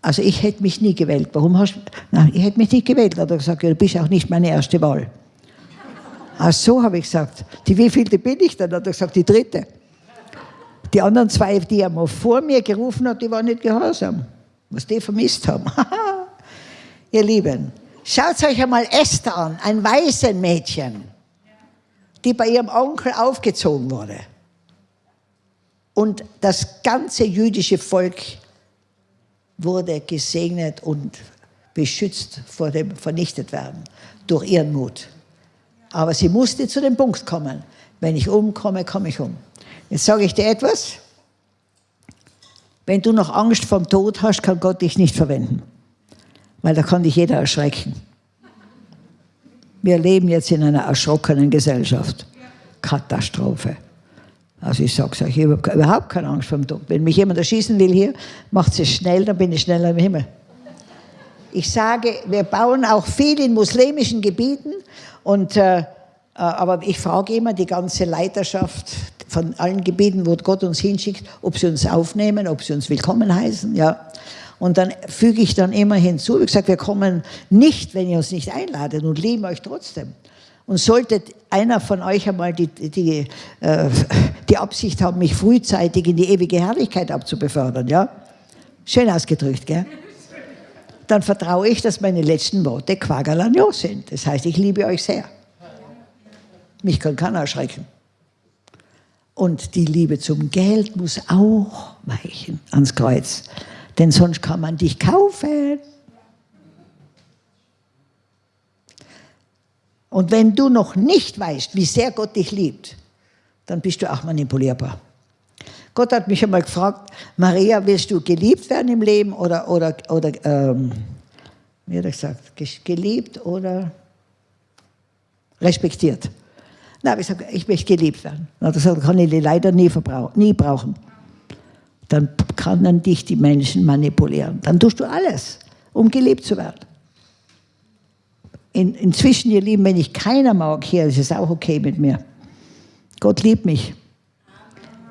also ich hätte mich nie gewählt. Warum hast du? Ich hätte mich nicht gewählt. Hat er gesagt, ja, du bist auch nicht meine erste Wahl. Ach so, habe ich gesagt. Die wievielte bin ich dann? Hat er gesagt, die dritte. Die anderen zwei, die er mal vor mir gerufen hat, die waren nicht gehorsam. Was die vermisst haben. Ihr Lieben, schaut euch einmal Esther an, ein Waisenmädchen, die bei ihrem Onkel aufgezogen wurde. Und das ganze jüdische Volk wurde gesegnet und beschützt vor dem vernichtet werden durch ihren Mut. Aber sie musste zu dem Punkt kommen, wenn ich umkomme, komme ich um. Jetzt sage ich dir etwas. Wenn du noch Angst vom Tod hast, kann Gott dich nicht verwenden. Weil da kann dich jeder erschrecken. Wir leben jetzt in einer erschrockenen Gesellschaft. Katastrophe. Also ich sage euch, ich habe überhaupt keine Angst vor dem Tod. Wenn mich jemand erschießen will hier, macht es schnell, dann bin ich schneller im Himmel. Ich sage, wir bauen auch viel in muslimischen Gebieten, und, äh, äh, aber ich frage immer die ganze Leiterschaft von allen Gebieten, wo Gott uns hinschickt, ob sie uns aufnehmen, ob sie uns willkommen heißen. Ja. Und dann füge ich dann immer hinzu, wie gesagt, wir kommen nicht, wenn ihr uns nicht einladet und lieben euch trotzdem. Und sollte einer von euch einmal die, die, äh, die Absicht haben, mich frühzeitig in die ewige Herrlichkeit abzubefördern, ja? Schön ausgedrückt, gell? Dann vertraue ich, dass meine letzten Worte Quagalanio sind. Das heißt, ich liebe euch sehr. Mich kann keiner erschrecken. Und die Liebe zum Geld muss auch weichen ans Kreuz. Denn sonst kann man dich kaufen. Und wenn du noch nicht weißt, wie sehr Gott dich liebt, dann bist du auch manipulierbar. Gott hat mich einmal gefragt, Maria, willst du geliebt werden im Leben oder, oder, oder ähm, Wie hat er gesagt? Geliebt oder respektiert? Na, ich gesagt, ich möchte geliebt werden. Na, das kann ich leider nie, nie brauchen. Dann können dich die Menschen manipulieren. Dann tust du alles, um geliebt zu werden. In, inzwischen, ihr Lieben, wenn ich keiner mag hier, ist es auch okay mit mir. Gott liebt mich.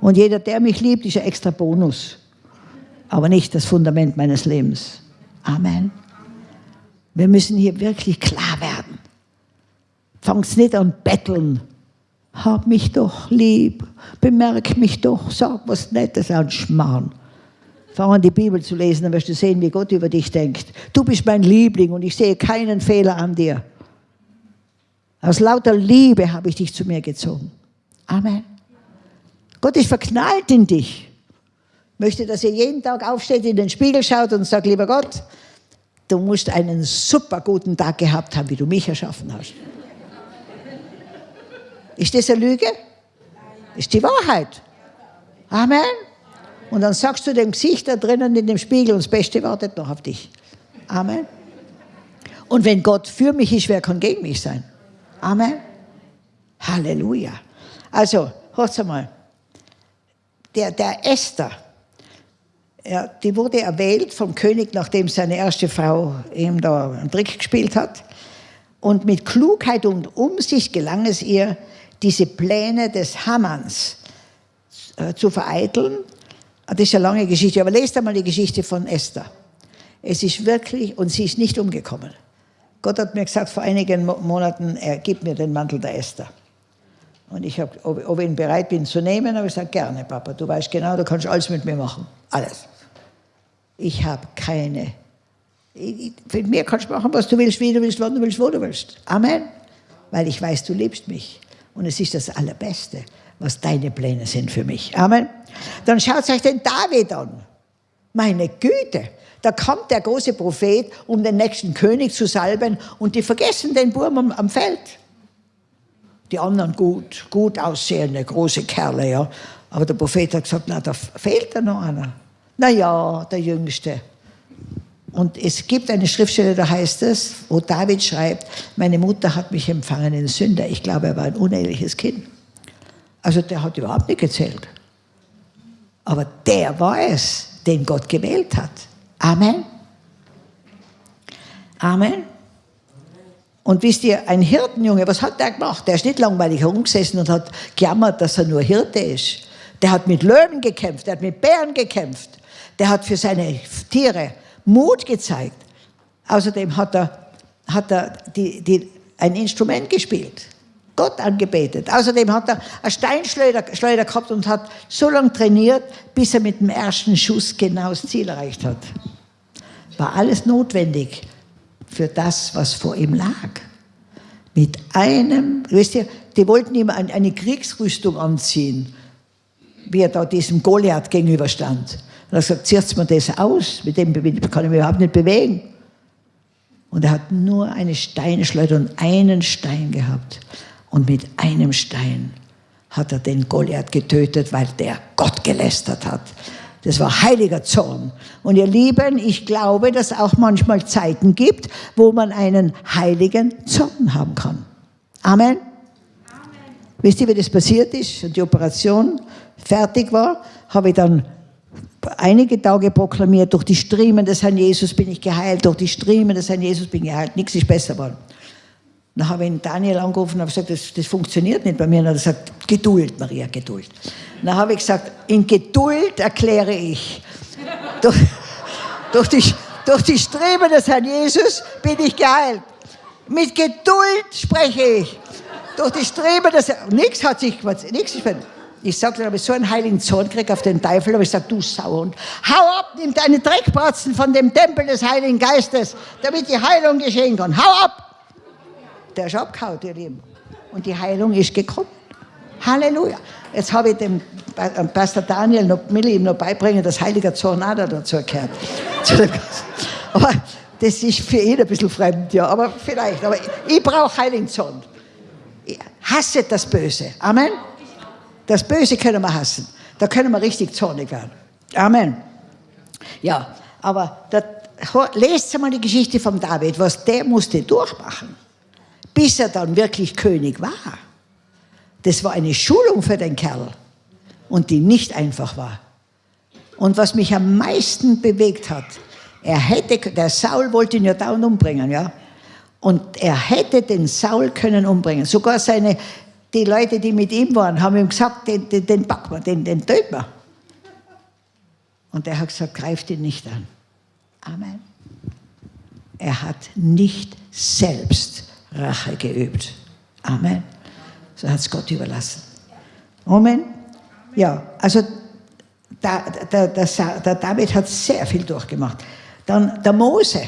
Und jeder, der mich liebt, ist ein extra Bonus. Aber nicht das Fundament meines Lebens. Amen. Wir müssen hier wirklich klar werden. Fang's nicht an betteln. Hab mich doch lieb, bemerk mich doch, sag was Nettes an Schmarrn. Fang an, die Bibel zu lesen, dann wirst du sehen, wie Gott über dich denkt. Du bist mein Liebling und ich sehe keinen Fehler an dir. Aus lauter Liebe habe ich dich zu mir gezogen. Amen. Gott ist verknallt in dich. Möchte, dass ihr jeden Tag aufsteht, in den Spiegel schaut und sagt, lieber Gott, du musst einen super guten Tag gehabt haben, wie du mich erschaffen hast. Ist das eine Lüge? Ist die Wahrheit. Amen. Und dann sagst du dem Gesicht da drinnen in dem Spiegel, und das Beste wartet noch auf dich. Amen. Und wenn Gott für mich ist, wer kann gegen mich sein? Amen. Halleluja. Also, hört mal. Der, der Esther, ja, die wurde erwählt vom König, nachdem seine erste Frau ihm da einen Trick gespielt hat. Und mit Klugheit und Umsicht gelang es ihr, diese Pläne des Hammans äh, zu vereiteln. Das ist eine lange Geschichte, aber lest einmal die Geschichte von Esther. Es ist wirklich, und sie ist nicht umgekommen. Gott hat mir gesagt vor einigen Monaten, er gibt mir den Mantel der Esther. Und ich habe, ob, ob ich ihn bereit bin zu nehmen, habe ich gesagt, gerne, Papa, du weißt genau, du kannst alles mit mir machen. Alles. Ich habe keine. Ich, mit mir kannst du machen, was du willst, wie du willst, wann du willst, wo du willst. Amen. Weil ich weiß, du liebst mich. Und es ist das Allerbeste, was deine Pläne sind für mich. Amen. Dann schaut euch den David an. Meine Güte. Da kommt der große Prophet, um den nächsten König zu salben, und die vergessen den Burm am, am Feld. Die anderen gut, gut aussehende, große Kerle, ja. Aber der Prophet hat gesagt, na, da fehlt da noch einer. Na ja, der Jüngste. Und es gibt eine Schriftstelle, da heißt es, wo David schreibt, meine Mutter hat mich empfangen in Sünder. Ich glaube, er war ein uneheliches Kind. Also der hat überhaupt nicht gezählt. Aber der war es, den Gott gewählt hat. Amen. Amen. Und wisst ihr, ein Hirtenjunge, was hat der gemacht? Der ist nicht langweilig herumgesessen und hat gejammert, dass er nur Hirte ist. Der hat mit Löwen gekämpft, der hat mit Bären gekämpft. Der hat für seine Tiere Mut gezeigt. Außerdem hat er, hat er die, die, ein Instrument gespielt, Gott angebetet. Außerdem hat er einen Steinschleuder Schleuder gehabt und hat so lange trainiert, bis er mit dem ersten Schuss genau das Ziel erreicht hat. War alles notwendig für das, was vor ihm lag. Mit einem, wisst ihr, die wollten ihm eine Kriegsrüstung anziehen, wie er da diesem Goliath gegenüberstand. Und er hat gesagt, zieht mir das aus, mit dem kann ich mich überhaupt nicht bewegen. Und er hat nur eine Steinschleuder und einen Stein gehabt. Und mit einem Stein hat er den Goliath getötet, weil der Gott gelästert hat. Das war heiliger Zorn. Und ihr Lieben, ich glaube, dass es auch manchmal Zeiten gibt, wo man einen heiligen Zorn haben kann. Amen. Amen. Wisst ihr, wie das passiert ist? Und die Operation fertig war, habe ich dann einige Tage proklamiert, durch die Striemen des Herrn Jesus bin ich geheilt, durch die Striemen des Herrn Jesus bin ich geheilt, nichts ist besser geworden. Dann habe ich ihn Daniel angerufen und gesagt, das, das funktioniert nicht bei mir. Und er hat gesagt, Geduld, Maria, Geduld. Dann habe ich gesagt, in Geduld erkläre ich, durch, durch, die, durch die Streben des Herrn Jesus bin ich geheilt. Mit Geduld spreche ich. Durch die Streben des nichts hat sich, nichts ist ich sagte, habe ich so einen heiligen Zorn gekriegt auf den Teufel, aber ich sage, du Sauhund, hau ab, nimm deine Dreckbratzen von dem Tempel des Heiligen Geistes, damit die Heilung geschehen kann. Hau ab! Der ist abgehauen, ihr Lieben. Und die Heilung ist gekommen. Halleluja. Jetzt habe ich dem äh, Pastor Daniel noch, will ihm noch beibringen, dass heiliger Zorn auch dazu gehört. aber das ist für ihn ein bisschen fremd, ja, aber vielleicht. Aber ich brauche heiligen Zorn. Ich hasse das Böse. Amen. Das Böse können wir hassen. Da können wir richtig zornig werden. Amen. Ja, aber das, lest mal die Geschichte von David, was der musste durchmachen, bis er dann wirklich König war. Das war eine Schulung für den Kerl und die nicht einfach war. Und was mich am meisten bewegt hat, er hätte, der Saul wollte ihn ja dauernd umbringen, ja. Und er hätte den Saul können umbringen. Sogar seine, die Leute, die mit ihm waren, haben ihm gesagt, den, den, den packen wir, den, den töten wir. Und er hat gesagt, greift ihn nicht an. Amen. Er hat nicht selbst Rache geübt. Amen. So hat es Gott überlassen. Amen. Ja, also der, der, der, der David hat sehr viel durchgemacht. Dann der Mose,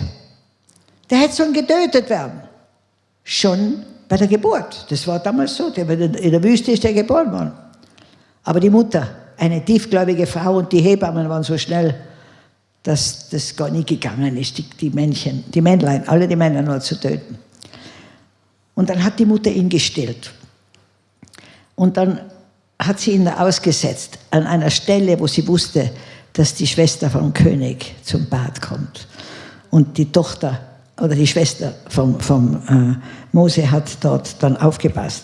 der hätte schon getötet werden. Schon bei der Geburt. Das war damals so. In der Wüste ist er geboren worden. Aber die Mutter, eine tiefgläubige Frau und die Hebammen waren so schnell, dass das gar nicht gegangen ist, die, die Männchen, die Männlein, alle die Männer nur zu töten. Und dann hat die Mutter ihn gestillt. Und dann hat sie ihn ausgesetzt an einer Stelle, wo sie wusste, dass die Schwester vom König zum Bad kommt. Und die Tochter oder die Schwester vom, vom äh, Mose hat dort dann aufgepasst.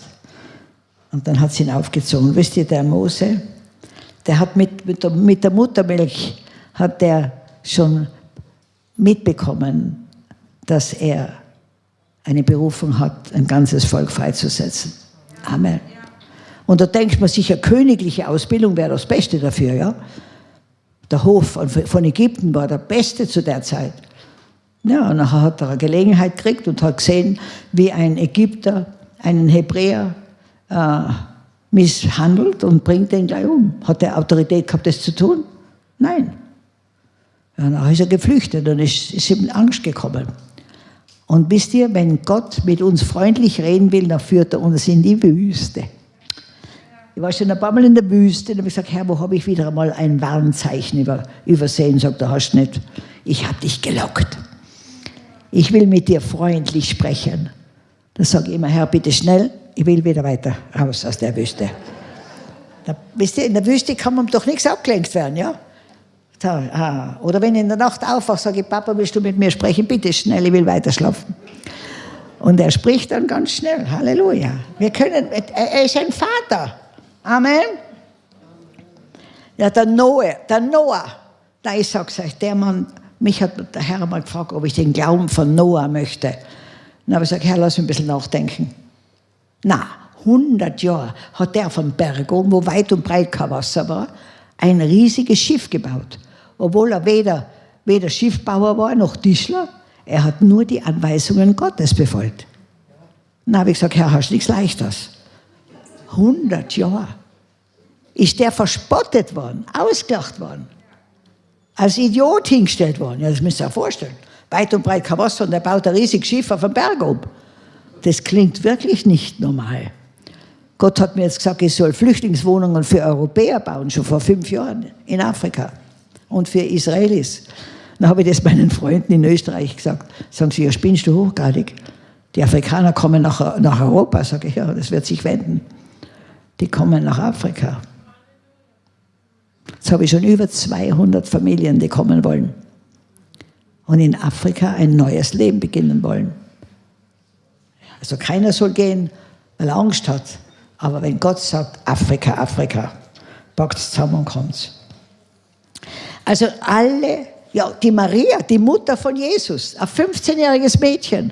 Und dann hat sie ihn aufgezogen. Wisst ihr, der Mose, der hat mit, mit, der, mit der Muttermilch hat der schon mitbekommen, dass er eine Berufung hat, ein ganzes Volk freizusetzen. Amen. Und da denkt man sich, eine königliche Ausbildung wäre das Beste dafür, ja. Der Hof von Ägypten war der beste zu der Zeit. Ja, und nachher hat er eine Gelegenheit gekriegt und hat gesehen, wie ein Ägypter einen Hebräer äh, misshandelt und bringt den gleich um. Hat er Autorität gehabt, das zu tun? Nein. Ja, nachher ist er geflüchtet und ist, ist ihm Angst gekommen. Und wisst ihr, wenn Gott mit uns freundlich reden will, dann führt er uns in die Wüste. Ich war schon ein paar Mal in der Wüste und habe gesagt, Herr, wo habe ich wieder einmal ein Warnzeichen über, übersehen? Sagt er, hast nicht. Ich habe dich gelockt. Ich will mit dir freundlich sprechen. Dann sage ich immer, Herr, bitte schnell, ich will wieder weiter raus aus der Wüste. Da, wisst ihr, in der Wüste kann man doch nichts abgelenkt werden, ja? Oder wenn ich in der Nacht aufwache, sage ich, Papa, willst du mit mir sprechen? Bitte schnell, ich will weiter schlafen. Und er spricht dann ganz schnell. Halleluja. Wir können, er ist ein Vater. Amen. Ja, der Noah, der Noah, da ich sag's euch, der Mann, mich hat der Herr mal gefragt, ob ich den Glauben von Noah möchte. Dann habe ich gesagt, Herr, lass mich ein bisschen nachdenken. Na, 100 Jahre hat der vom Berg oben, wo weit und breit kein Wasser war, ein riesiges Schiff gebaut. Obwohl er weder, weder Schiffbauer war noch Tischler. Er hat nur die Anweisungen Gottes befolgt. Dann habe ich gesagt, Herr, hast du nichts Leichtes? 100 Jahre ist der verspottet worden, ausgelacht worden, als Idiot hingestellt worden. Ja, das müsst ihr euch vorstellen. Weit und breit kein Wasser und er baut ein riesiges Schiff auf dem Berg um. Das klingt wirklich nicht normal. Gott hat mir jetzt gesagt, ich soll Flüchtlingswohnungen für Europäer bauen, schon vor fünf Jahren in Afrika und für Israelis. Dann habe ich das meinen Freunden in Österreich gesagt. Sagen sie, ja, spinnst du hochgradig? Die Afrikaner kommen nach, nach Europa. Sage ich, ja, das wird sich wenden die kommen nach Afrika. Jetzt habe ich schon über 200 Familien, die kommen wollen und in Afrika ein neues Leben beginnen wollen. Also keiner soll gehen, weil er Angst hat. Aber wenn Gott sagt, Afrika, Afrika, packt es zusammen und kommt. Also alle, ja, die Maria, die Mutter von Jesus, ein 15-jähriges Mädchen,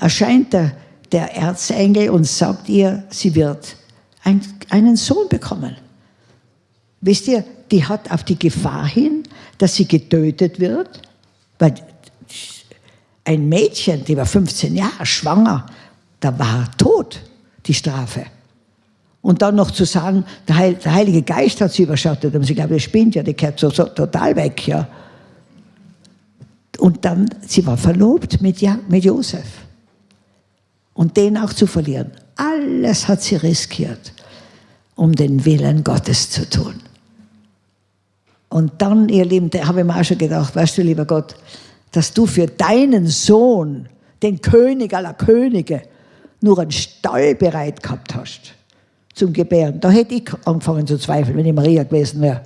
erscheint der, der Erzengel und sagt ihr, sie wird ein, einen Sohn bekommen. Wisst ihr, die hat auf die Gefahr hin, dass sie getötet wird, weil ein Mädchen, die war 15 Jahre schwanger, da war tot die Strafe. Und dann noch zu sagen, der, Heil, der Heilige Geist hat sie überschattet, und sie glaubt, der spinnt ja, die kehrt so, so total weg. Ja. Und dann, sie war verlobt mit, ja, mit Josef. Und den auch zu verlieren. Alles hat sie riskiert, um den Willen Gottes zu tun. Und dann, ihr Lieben, da habe ich mir auch schon gedacht, weißt du, lieber Gott, dass du für deinen Sohn, den König aller Könige, nur einen Stall bereit gehabt hast zum Gebären. Da hätte ich angefangen zu zweifeln, wenn ich Maria gewesen wäre,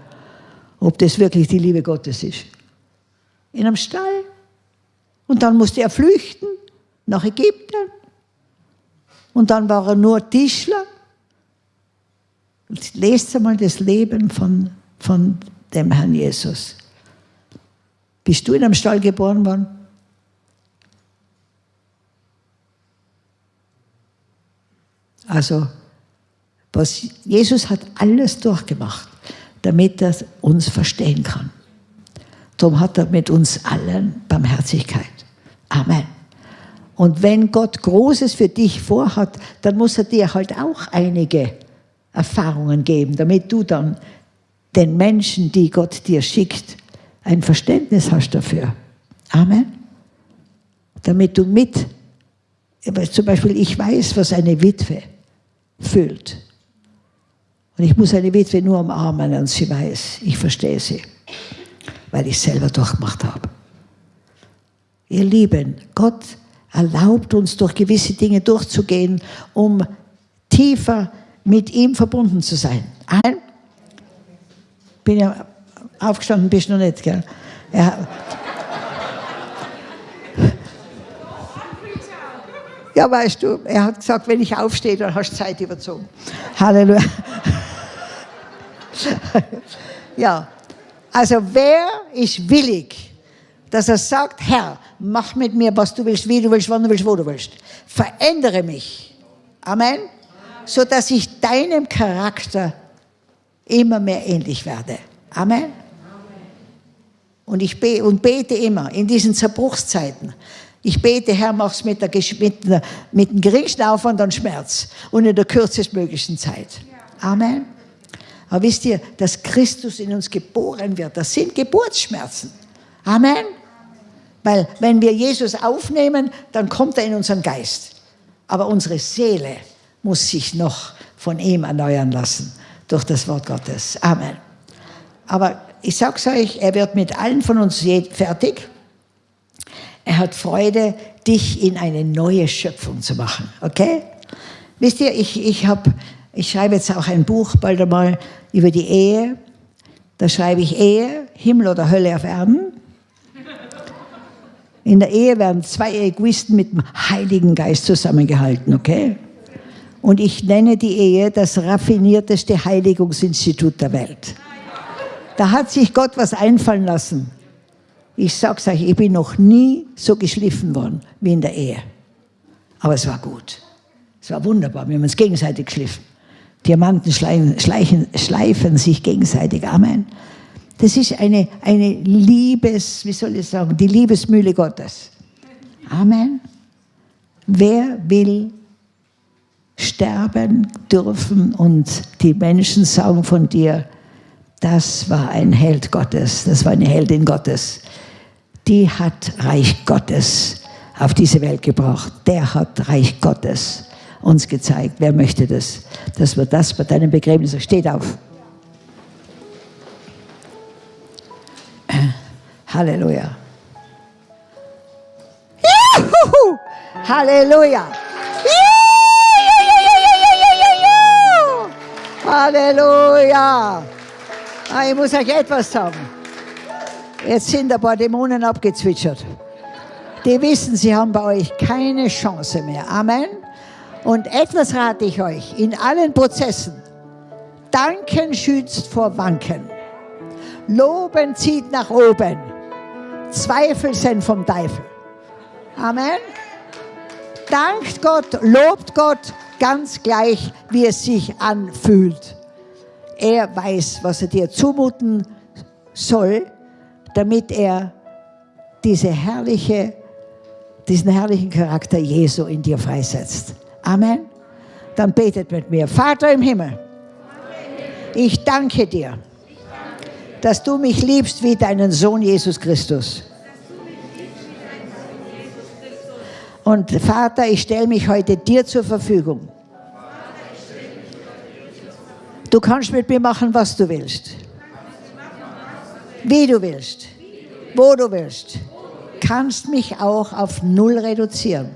ob das wirklich die Liebe Gottes ist. In einem Stall Und dann musste er flüchten nach Ägypten. Und dann war er nur Tischler. Lest einmal das Leben von, von dem Herrn Jesus. Bist du in einem Stall geboren worden? Also, was, Jesus hat alles durchgemacht, damit er uns verstehen kann. Darum hat er mit uns allen Barmherzigkeit. Amen. Und wenn Gott Großes für dich vorhat, dann muss er dir halt auch einige Erfahrungen geben, damit du dann den Menschen, die Gott dir schickt, ein Verständnis hast dafür. Amen. Damit du mit, zum Beispiel ich weiß, was eine Witwe fühlt. Und ich muss eine Witwe nur umarmen und sie weiß, ich verstehe sie, weil ich selber durchgemacht habe. Ihr Lieben, Gott erlaubt uns durch gewisse Dinge durchzugehen, um tiefer mit ihm verbunden zu sein. Amen. Bin ja aufgestanden, bist du noch nicht, gell? Ja. Ja, weißt du, er hat gesagt, wenn ich aufstehe, dann hast du Zeit überzogen. Halleluja. ja, also wer ist willig, dass er sagt, Herr, mach mit mir, was du willst, wie du willst, wann du willst, wo du willst. Verändere mich. Amen. So dass ich deinem Charakter immer mehr ähnlich werde. Amen. Und ich bete, und bete immer in diesen Zerbruchszeiten. Ich bete, Herr, mach's mit, der, mit, der, mit dem geringsten Aufwand und Schmerz und in der kürzestmöglichen Zeit. Amen. Aber wisst ihr, dass Christus in uns geboren wird, das sind Geburtsschmerzen. Amen. Weil wenn wir Jesus aufnehmen, dann kommt er in unseren Geist. Aber unsere Seele muss sich noch von ihm erneuern lassen durch das Wort Gottes. Amen. Aber ich sage es euch, er wird mit allen von uns fertig. Er hat Freude, dich in eine neue Schöpfung zu machen. Okay? Wisst ihr, ich, ich, hab, ich schreibe jetzt auch ein Buch bald einmal über die Ehe. Da schreibe ich Ehe, Himmel oder Hölle auf Erden. In der Ehe werden zwei Egoisten mit dem Heiligen Geist zusammengehalten, okay? Und ich nenne die Ehe das raffinierteste Heiligungsinstitut der Welt. Da hat sich Gott was einfallen lassen. Ich sag's euch, ich bin noch nie so geschliffen worden wie in der Ehe. Aber es war gut. Es war wunderbar. Wir haben uns gegenseitig geschliffen. Diamanten schleifen, schleichen, schleifen sich gegenseitig. Amen. Das ist eine, eine Liebes, wie soll ich sagen, die Liebesmühle Gottes. Amen. Wer will sterben dürfen und die Menschen sagen von dir, das war ein Held Gottes, das war eine Heldin Gottes. Die hat Reich Gottes auf diese Welt gebracht. Der hat Reich Gottes uns gezeigt. Wer möchte das? Dass wir das bei deinem Begräbnis, steht auf. Halleluja. Juhu! Halleluja. Halleluja. Ah, ich muss euch etwas sagen. Jetzt sind ein paar Dämonen abgezwitschert. Die wissen, sie haben bei euch keine Chance mehr. Amen. Und etwas rate ich euch in allen Prozessen. Danken schützt vor Wanken. Loben zieht nach oben. Zweifel sind vom Teufel. Amen. Dankt Gott, lobt Gott ganz gleich, wie es sich anfühlt. Er weiß, was er dir zumuten soll, damit er diese herrliche, diesen herrlichen Charakter Jesu in dir freisetzt. Amen. Dann betet mit mir. Vater im Himmel, ich danke dir dass du mich liebst wie deinen Sohn Jesus Christus. Und Vater, ich stelle mich heute dir zur Verfügung. Du kannst mit mir machen, was du willst. Wie du willst. Wo du willst. Kannst mich auch auf Null reduzieren.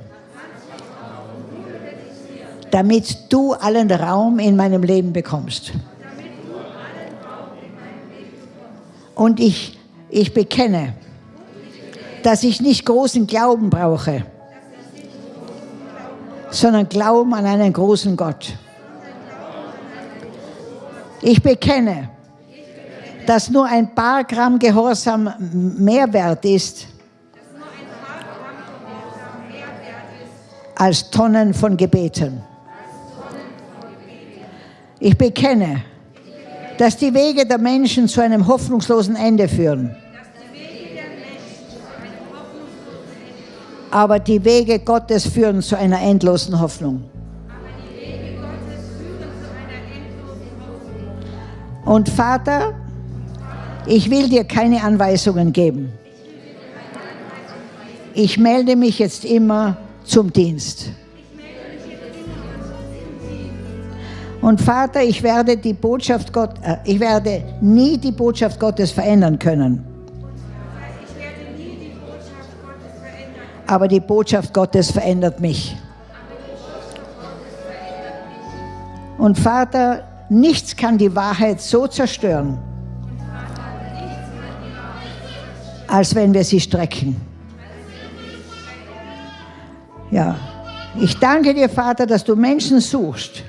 Damit du allen Raum in meinem Leben bekommst. Und ich, ich bekenne, dass ich nicht großen Glauben brauche, sondern Glauben an einen großen Gott. Ich bekenne, dass nur ein paar Gramm Gehorsam mehr wert ist als Tonnen von Gebeten. Ich bekenne, dass die Wege der Menschen zu einem hoffnungslosen Ende führen. Aber die Wege Gottes führen zu einer endlosen Hoffnung. Und Vater, ich will dir keine Anweisungen geben. Ich melde mich jetzt immer zum Dienst. Und Vater, ich werde die Botschaft Gott, äh, ich werde nie die Botschaft Gottes verändern können. Aber die Botschaft Gottes verändert mich. Und Vater, nichts kann die Wahrheit so zerstören, als wenn wir sie strecken. Ja, ich danke dir, Vater, dass du Menschen suchst,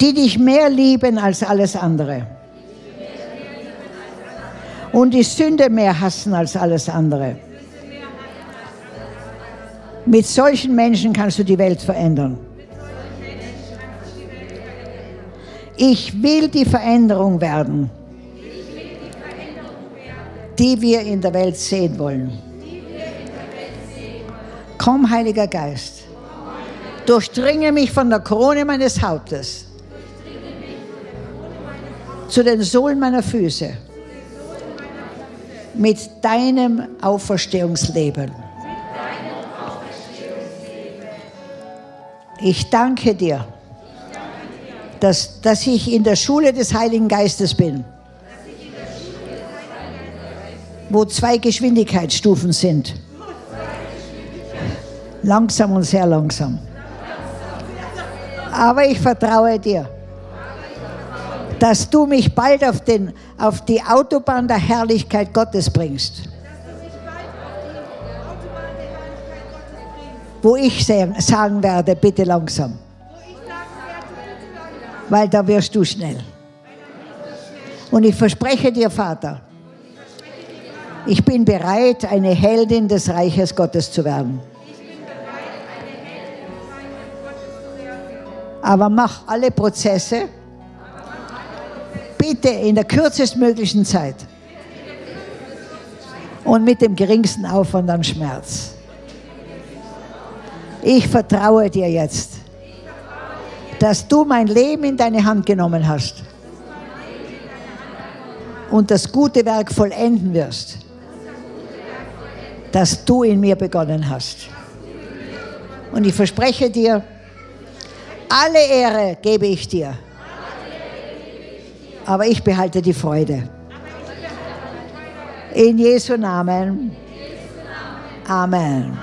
die dich mehr lieben als alles andere. Und die Sünde mehr hassen als alles andere. Mit solchen Menschen kannst du die Welt verändern. Ich will die Veränderung werden, die wir in der Welt sehen wollen. Komm, Heiliger Geist, durchdringe mich von der Krone meines Hauptes zu den Sohlen meiner Füße mit deinem Auferstehungsleben. Ich danke dir, dass, dass ich in der Schule des Heiligen Geistes bin, wo zwei Geschwindigkeitsstufen sind. Langsam und sehr langsam. Aber ich vertraue dir, dass du mich bald auf, den, auf die Autobahn der Herrlichkeit Gottes bringst. Wo ich sagen werde, bitte langsam. Weil da wirst du schnell. Und ich verspreche dir, Vater, ich bin bereit, eine Heldin des Reiches Gottes zu werden. Aber mach alle Prozesse bitte in der kürzestmöglichen Zeit und mit dem geringsten Aufwand an Schmerz. Ich vertraue dir jetzt, dass du mein Leben in deine Hand genommen hast und das gute Werk vollenden wirst, das du in mir begonnen hast. Und ich verspreche dir, alle Ehre gebe ich dir. Aber ich behalte die Freude. In Jesu Namen. Amen.